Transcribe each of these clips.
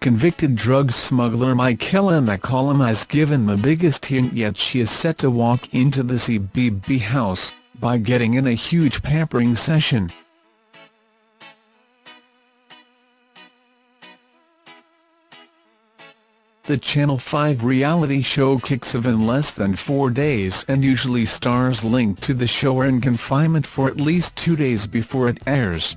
Convicted drug smuggler Michaella McCollum has given the biggest hint yet she is set to walk into the CBB house, by getting in a huge pampering session. The Channel 5 reality show kicks off in less than four days and usually stars linked to the show are in confinement for at least two days before it airs.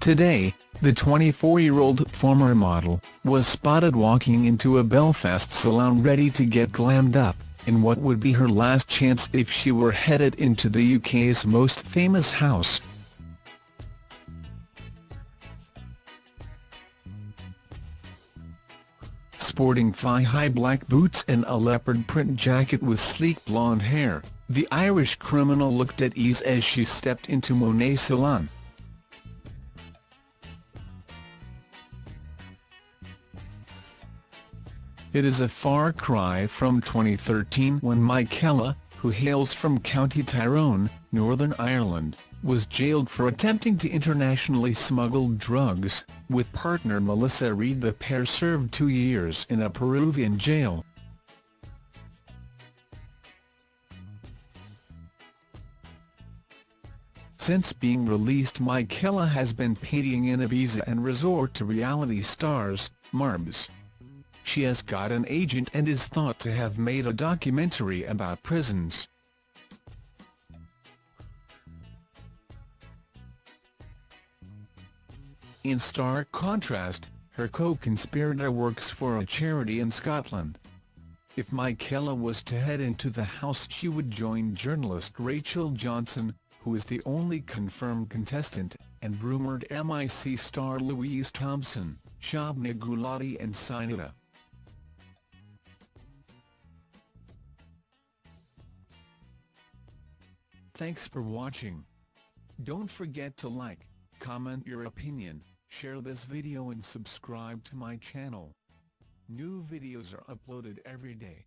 Today, the 24-year-old former model was spotted walking into a Belfast salon ready to get glammed up, in what would be her last chance if she were headed into the UK's most famous house. Sporting thigh-high black boots and a leopard print jacket with sleek blonde hair, the Irish criminal looked at ease as she stepped into Monet Salon. It is a far cry from 2013 when Michaella, who hails from County Tyrone, Northern Ireland, was jailed for attempting to internationally smuggle drugs. With partner Melissa Reid the pair served two years in a Peruvian jail. Since being released Michaella has been painting in Ibiza and resort to reality stars, Marbs. She has got an agent and is thought to have made a documentary about prisons. In stark contrast, her co-conspirator works for a charity in Scotland. If Michaella was to head into the house she would join journalist Rachel Johnson, who is the only confirmed contestant, and rumoured MIC star Louise Thompson, Shabnam Gulati and Sinitta. Thanks for watching. Don't forget to like, comment your opinion, share this video and subscribe to my channel. New videos are uploaded every day.